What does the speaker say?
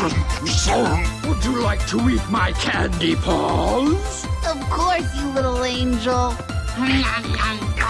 Would you like to eat my candy paws? Of course, you little angel.